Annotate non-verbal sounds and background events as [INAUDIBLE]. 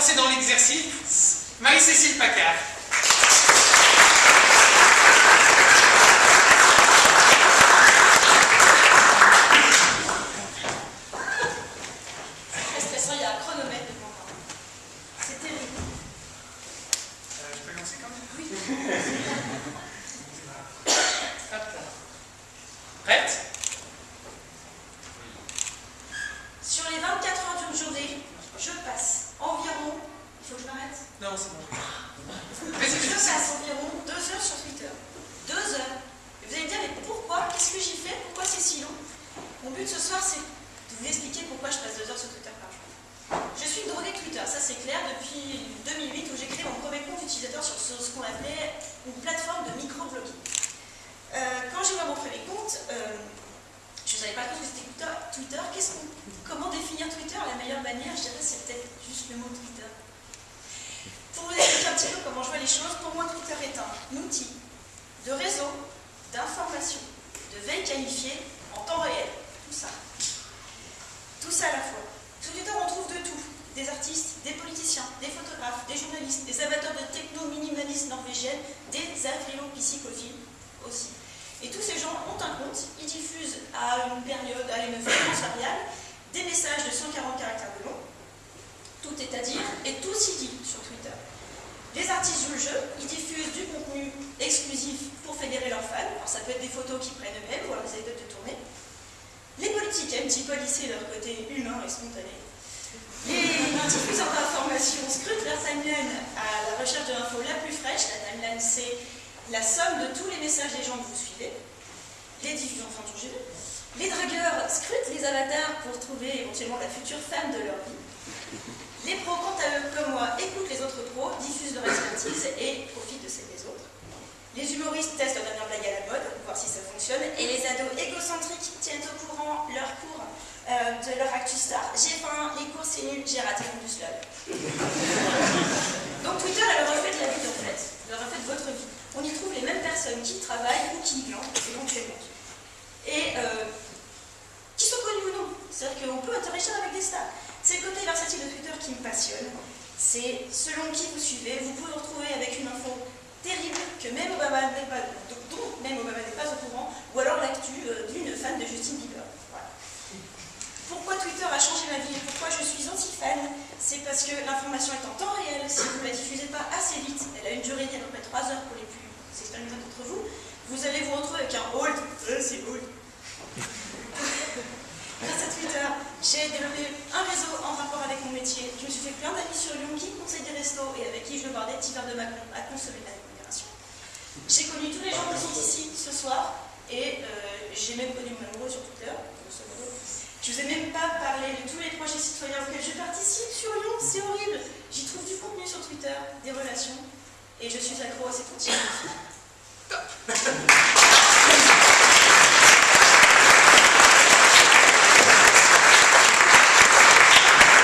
C'est dans l'exercice, Marie-Cécile Pacard. C'est très stressant, il y a un chronomètre devant. C'est terrible. Euh, je peux lancer quand même? Oui. c'est je passe environ deux heures sur Twitter. Deux heures. Et vous allez me dire, mais pourquoi? Qu'est-ce que j'y fais Pourquoi c'est si long? Mon but ce soir, c'est de vous expliquer pourquoi je passe deux heures sur Twitter par jour. Je suis une droguée Twitter, ça c'est clair, depuis 2008 où j'ai créé mon premier compte utilisateur sur ce, qu'on appelait une plateforme de micro-blogging. Euh, quand j'ai ouvert mon premier compte, euh, je ne savais pas trop ce que c'était Twitter. Twitter comment définir Twitter? La meilleure manière, je dirais, c'est peut-être juste le mot Twitter. Comment je vois les choses, pour moi Twitter est un outil de réseau, d'information, de veille qualifiée en temps réel. Tout ça. Tout ça à la fois. Sur Twitter, on trouve de tout. Des artistes, des politiciens, des photographes, des journalistes, des amateurs de techno-minimalistes norvégiennes, des agrélo-psychophiles aussi. Et tous ces gens ont un compte, ils diffusent à une période, à une fréquence variable, des messages de 140 caractères de long, tout est à dire, et tout s'y dit sur ils diffusent du contenu exclusif pour fédérer leurs fans, alors ça peut être des photos qu'ils prennent eux-mêmes ou alors des anecdotes de tournée. Les politiques aiment petit peu lisser leur côté humain et spontané. Les diffuseurs d'informations scrutent leur timeline à la recherche de l'info la plus fraîche. La timeline, c'est la somme de tous les messages des gens que vous suivez. Les diffuseurs, enfin, tout les dragueurs scrutent les avatars pour trouver éventuellement la future femme de leur vie. Les pros, quant à eux, comme moi, écoutent les autres pros, diffusent leur expertise et profitent de celle des autres. Les humoristes testent leur dernière blague à la mode, pour voir si ça fonctionne, et les ados égocentriques tiennent au courant leur cours euh, de leur actu star. J'ai faim, les cours c'est nul, j'ai raté mon bus Donc Twitter, elle reflète la vie en fait, elle reflète votre vie. On y trouve les mêmes personnes qui travaillent ou qui y éventuellement. et on peut interagir avec des stars. C'est le côté versatile de Twitter qui me passionne. C'est selon qui vous suivez, vous pouvez vous retrouver avec une info terrible que même Obama n'est pas, dont même Obama n'est pas au courant, ou alors l'actu euh, d'une fan de Justin Bieber. Pourquoi Twitter a changé ma vie et pourquoi je suis anti-fan? C'est parce que l'information est en temps réel, si vous ne la diffusez pas assez vite, elle a une durée d'à peu près 3 heures pour les plus expérimentés d'entre vous, vous allez vous retrouver avec un hold, euh, c'est hold, J'ai développé un réseau en rapport avec mon métier. Je me suis fait plein d'amis sur Lyon qui me conseillaient des restos et avec qui je bois des petits verres de Macron à consommer avec modération. J'ai connu tous les gens qui sont ici ce soir et euh, j'ai même connu mon amoureux sur Twitter. Je ne vous ai même pas parlé de tous les projets citoyens auxquels je participe sur Lyon, c'est horrible. J'y trouve du contenu sur Twitter, des relations et je suis accro à ces outils. [LAUGHS]